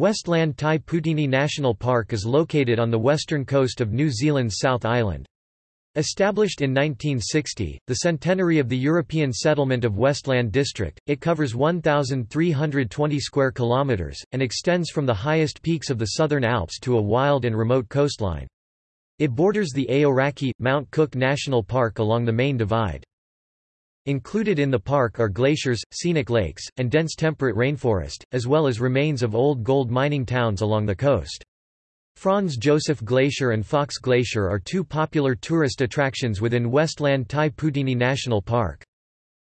Westland Tai Poutini National Park is located on the western coast of New Zealand's South Island. Established in 1960, the centenary of the European settlement of Westland District, it covers 1,320 square kilometres, and extends from the highest peaks of the Southern Alps to a wild and remote coastline. It borders the Aoraki, Mount Cook National Park along the main divide. Included in the park are glaciers, scenic lakes, and dense temperate rainforest, as well as remains of old gold mining towns along the coast. Franz Josef Glacier and Fox Glacier are two popular tourist attractions within Westland Tai Poutini National Park.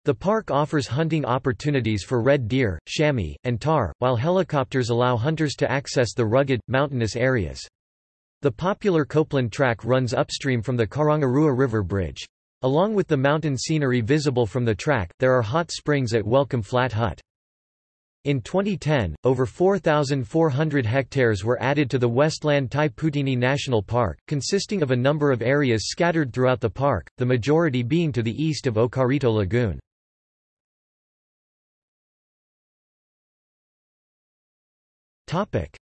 The park offers hunting opportunities for red deer, chamois, and tahr, while helicopters allow hunters to access the rugged, mountainous areas. The popular Copeland Track runs upstream from the Karangarua River Bridge. Along with the mountain scenery visible from the track, there are hot springs at Welcome Flat Hut. In 2010, over 4,400 hectares were added to the Westland Tai Poutini National Park, consisting of a number of areas scattered throughout the park, the majority being to the east of Okarito Lagoon.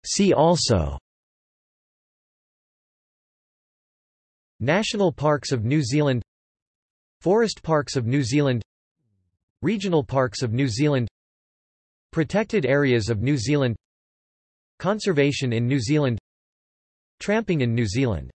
See also National Parks of New Zealand Forest Parks of New Zealand Regional Parks of New Zealand Protected Areas of New Zealand Conservation in New Zealand Tramping in New Zealand